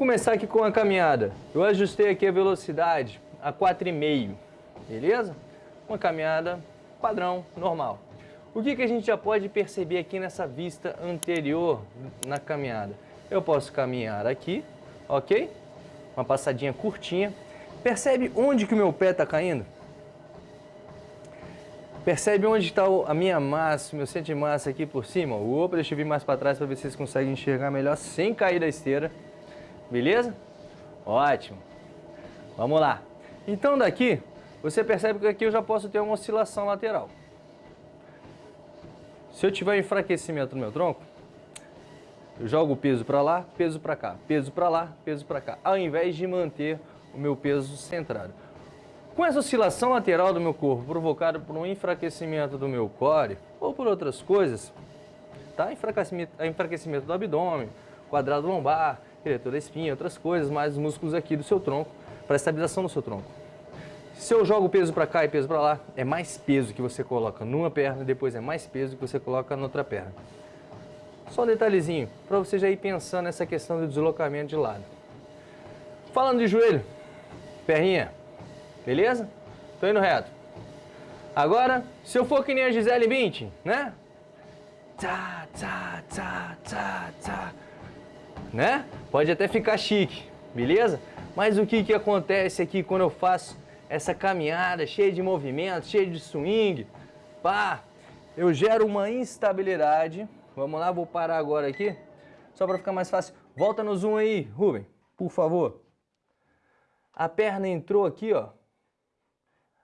começar aqui com a caminhada. Eu ajustei aqui a velocidade a 4,5, beleza? Uma caminhada padrão, normal. O que, que a gente já pode perceber aqui nessa vista anterior na caminhada? Eu posso caminhar aqui, ok? Uma passadinha curtinha. Percebe onde que o meu pé está caindo? Percebe onde está a minha massa, meu centro de massa aqui por cima? Opa, deixa eu vir mais para trás para ver se vocês conseguem enxergar melhor sem cair da esteira. Beleza? Ótimo. Vamos lá. Então daqui, você percebe que aqui eu já posso ter uma oscilação lateral. Se eu tiver enfraquecimento no meu tronco, eu jogo o peso para lá, peso para cá, peso para lá, peso para cá, ao invés de manter o meu peso centrado. Com essa oscilação lateral do meu corpo provocada por um enfraquecimento do meu core ou por outras coisas, tá? enfraquecimento, enfraquecimento do abdômen, quadrado lombar, eretor da espinha, outras coisas, mais os músculos aqui do seu tronco, para estabilização do seu tronco. Se eu jogo peso para cá e peso para lá, é mais peso que você coloca numa perna, depois é mais peso que você coloca na outra perna. Só um detalhezinho, para você já ir pensando nessa questão do deslocamento de lado. Falando de joelho, perninha, beleza? Tô indo reto. Agora, se eu for que nem a Gisele Bündchen, né? Tchá, tchá, tchá, tchá, tchá. Né? Pode até ficar chique, beleza? Mas o que que acontece aqui quando eu faço essa caminhada cheia de movimento, cheia de swing, pá, eu gero uma instabilidade. Vamos lá, vou parar agora aqui, só para ficar mais fácil. Volta no zoom aí, Rubem, por favor. A perna entrou aqui, ó.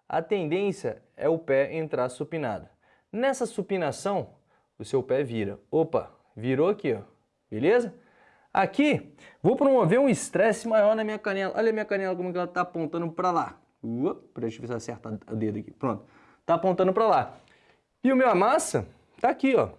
A tendência é o pé entrar supinado. Nessa supinação, o seu pé vira. Opa, virou aqui, ó. Beleza? Aqui, vou promover um estresse maior na minha canela. Olha a minha canela como ela está apontando para lá. Uop, deixa eu ver se acerta o dedo aqui. Pronto. Tá apontando para lá. E o meu massa tá aqui, ó.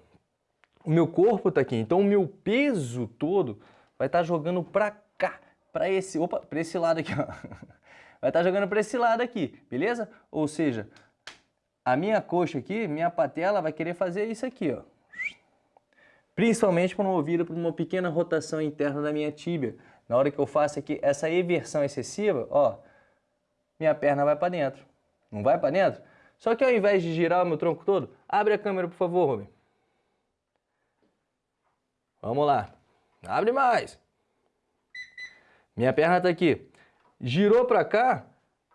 O meu corpo tá aqui. Então o meu peso todo vai estar tá jogando para cá, para esse, para esse lado aqui, ó. Vai estar tá jogando para esse lado aqui, beleza? Ou seja, a minha coxa aqui, minha patela vai querer fazer isso aqui, ó. Principalmente promovida por uma pequena rotação interna da minha tíbia. Na hora que eu faço aqui essa eversão excessiva, ó, minha perna vai para dentro. Não vai para dentro? Só que ao invés de girar o meu tronco todo, abre a câmera, por favor, Rubem. Vamos lá. Abre mais. Minha perna está aqui. Girou para cá,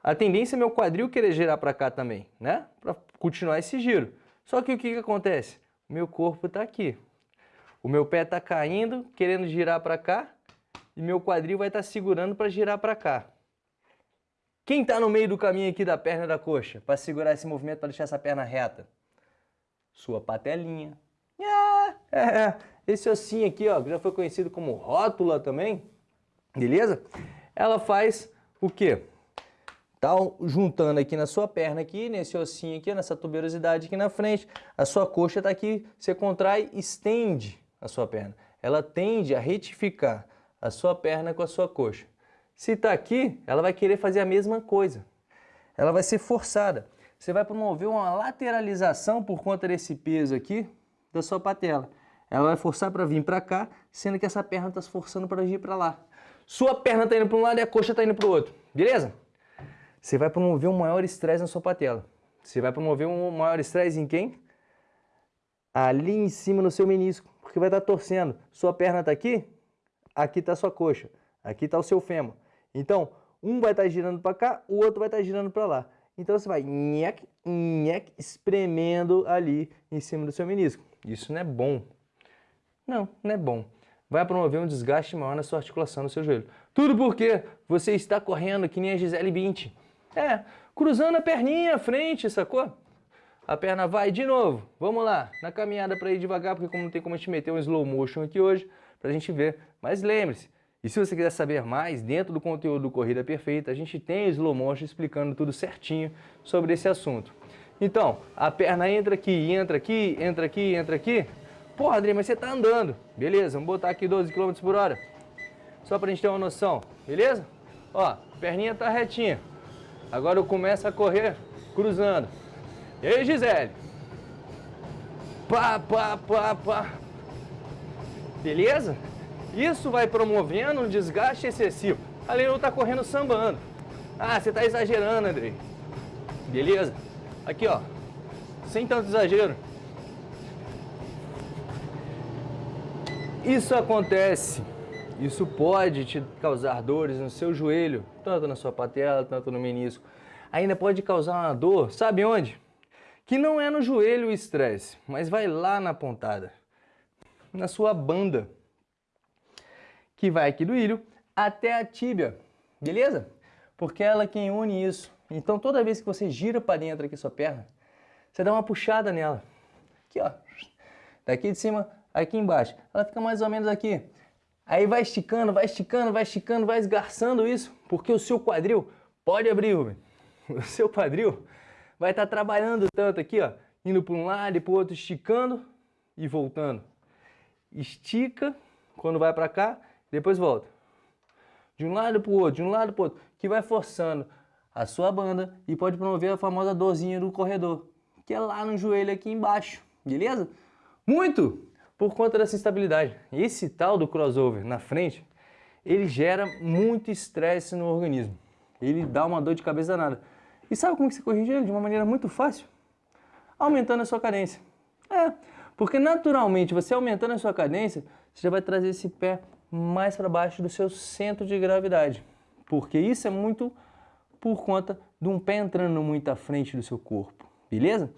a tendência é meu quadril querer girar para cá também, né? Para continuar esse giro. Só que o que, que acontece? Meu corpo está aqui. O meu pé está caindo, querendo girar para cá, e meu quadril vai estar tá segurando para girar para cá. Quem está no meio do caminho aqui da perna da coxa para segurar esse movimento, para deixar essa perna reta? Sua patelinha. Ah, é, é, esse ossinho aqui, ó, que já foi conhecido como rótula também, beleza? Ela faz o quê? Tá juntando aqui na sua perna aqui, nesse ossinho aqui, nessa tuberosidade aqui na frente. A sua coxa está aqui, você contrai, estende a sua perna. Ela tende a retificar a sua perna com a sua coxa. Se está aqui, ela vai querer fazer a mesma coisa. Ela vai ser forçada. Você vai promover uma lateralização por conta desse peso aqui da sua patela. Ela vai forçar para vir para cá, sendo que essa perna está se forçando para vir para lá. Sua perna está indo para um lado e a coxa está indo para o outro. Beleza? Você vai promover um maior estresse na sua patela. Você vai promover um maior estresse em quem? Ali em cima no seu menisco, porque vai estar torcendo. Sua perna está aqui, aqui está sua coxa, aqui está o seu fêmur. Então, um vai estar tá girando para cá, o outro vai estar tá girando para lá. Então você vai nhec, nhec, espremendo ali em cima do seu menisco. Isso não é bom. Não, não é bom. Vai promover um desgaste maior na sua articulação, no seu joelho. Tudo porque você está correndo que nem a Gisele Bündchen. É, cruzando a perninha à frente, sacou? A perna vai de novo. Vamos lá, na caminhada para ir devagar, porque como não tem como a gente meter um slow motion aqui hoje, para a gente ver. Mas lembre-se, e se você quiser saber mais, dentro do conteúdo do Corrida Perfeita, a gente tem slow motion explicando tudo certinho sobre esse assunto. Então, a perna entra aqui, entra aqui, entra aqui, entra aqui. Porra, Adri, mas você tá andando. Beleza, vamos botar aqui 12 km por hora. Só pra gente ter uma noção, beleza? Ó, perninha tá retinha. Agora eu começo a correr cruzando. E aí, Gisele? Pá, pá, pá, pá. Beleza? Isso vai promovendo um desgaste excessivo. Além de eu estar tá correndo sambando. Ah, você está exagerando, Andrei. Beleza? Aqui, ó. Sem tanto exagero. Isso acontece. Isso pode te causar dores no seu joelho, tanto na sua patela, tanto no menisco. Ainda pode causar uma dor, sabe onde? Que não é no joelho o estresse, mas vai lá na pontada, na sua banda, que vai aqui do ilho até a tíbia, beleza? Porque é ela quem une isso. Então toda vez que você gira para dentro aqui sua perna, você dá uma puxada nela. Aqui, ó. Daqui de cima, aqui embaixo. Ela fica mais ou menos aqui. Aí vai esticando, vai esticando, vai esticando, vai esgarçando isso, porque o seu quadril pode abrir. O seu quadril vai estar tá trabalhando tanto aqui, ó, indo para um lado e para o outro, esticando e voltando. Estica quando vai para cá, depois volta. De um lado para o outro, de um lado para o outro, que vai forçando a sua banda e pode promover a famosa dorzinha do corredor, que é lá no joelho aqui embaixo, beleza? Muito por conta dessa instabilidade. Esse tal do crossover na frente, ele gera muito estresse no organismo. Ele dá uma dor de cabeça danada. E sabe como que você corrige ele? De uma maneira muito fácil? Aumentando a sua cadência. É, porque naturalmente você aumentando a sua cadência, você já vai trazer esse pé mais para baixo do seu centro de gravidade. Porque isso é muito por conta de um pé entrando muito à frente do seu corpo, beleza?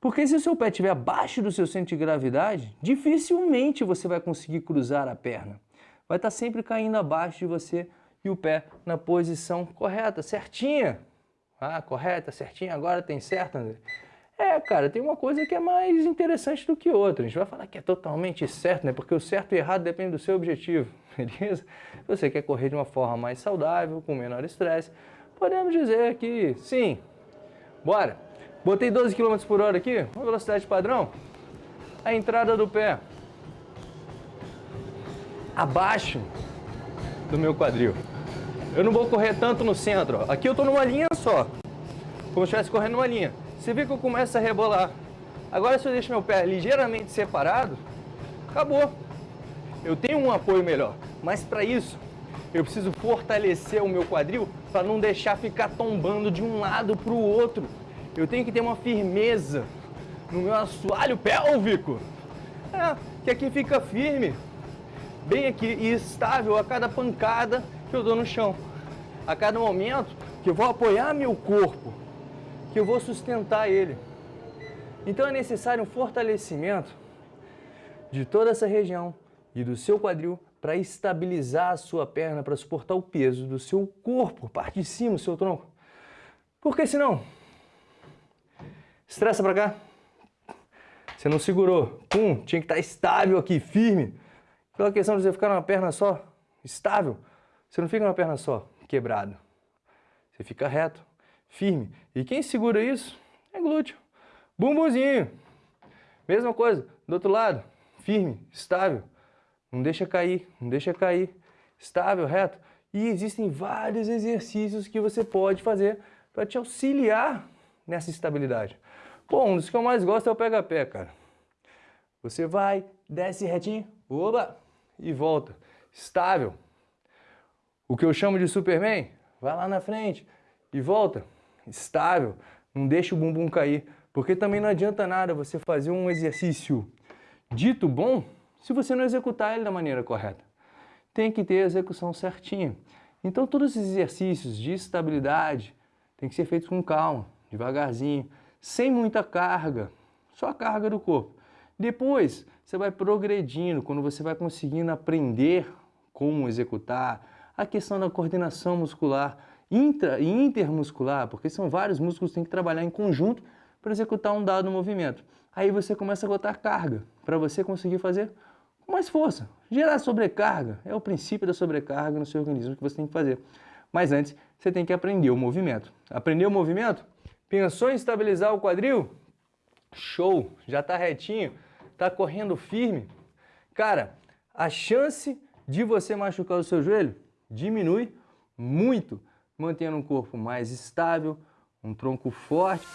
Porque se o seu pé estiver abaixo do seu centro de gravidade, dificilmente você vai conseguir cruzar a perna. Vai estar sempre caindo abaixo de você e o pé na posição correta, certinha. Ah, correta, certinha, agora tem certo, André? É, cara, tem uma coisa que é mais interessante do que outra. A gente vai falar que é totalmente certo, né? Porque o certo e errado depende do seu objetivo, beleza? Você quer correr de uma forma mais saudável, com menor estresse, podemos dizer que sim. Bora! Botei 12 km por hora aqui, uma velocidade padrão. A entrada do pé abaixo do meu quadril. Eu não vou correr tanto no centro. Aqui eu estou numa linha só, como se estivesse correndo numa linha. Você vê que eu começo a rebolar. Agora se eu deixo meu pé ligeiramente separado, acabou. Eu tenho um apoio melhor, mas para isso eu preciso fortalecer o meu quadril para não deixar ficar tombando de um lado para o outro. Eu tenho que ter uma firmeza no meu assoalho pélvico. É, que aqui fica firme, bem aqui e estável a cada pancada que eu dou no chão. A cada momento que eu vou apoiar meu corpo, que eu vou sustentar ele. Então é necessário um fortalecimento de toda essa região e do seu quadril para estabilizar a sua perna, para suportar o peso do seu corpo, parte de cima do seu tronco. Porque senão, estressa para cá, você não segurou, pum, tinha que estar tá estável aqui, firme. Pela questão de você ficar numa perna só, estável, você não fica numa perna só, quebrado. Você fica reto, firme. E quem segura isso é glúteo. Bumbumzinho. Mesma coisa, do outro lado, firme, estável. Não deixa cair, não deixa cair. Estável, reto. E existem vários exercícios que você pode fazer para te auxiliar nessa estabilidade. Bom, um dos que eu mais gosto é o pega-pé, cara. Você vai, desce retinho, oba, e volta. Estável. O que eu chamo de Superman, vai lá na frente e volta. Estável. Não deixa o bumbum cair. Porque também não adianta nada você fazer um exercício dito bom se você não executar ele da maneira correta. Tem que ter a execução certinha. Então todos esses exercícios de estabilidade tem que ser feitos com calma, devagarzinho, sem muita carga, só a carga do corpo. Depois você vai progredindo, quando você vai conseguindo aprender como executar, a questão da coordenação muscular, intra e intermuscular, porque são vários músculos que têm que trabalhar em conjunto para executar um dado movimento. Aí você começa a botar carga para você conseguir fazer com mais força. Gerar sobrecarga é o princípio da sobrecarga no seu organismo que você tem que fazer. Mas antes, você tem que aprender o movimento. Aprender o movimento? Pensou em estabilizar o quadril? Show! Já está retinho? Está correndo firme? Cara, a chance de você machucar o seu joelho diminui muito, mantendo um corpo mais estável, um tronco forte.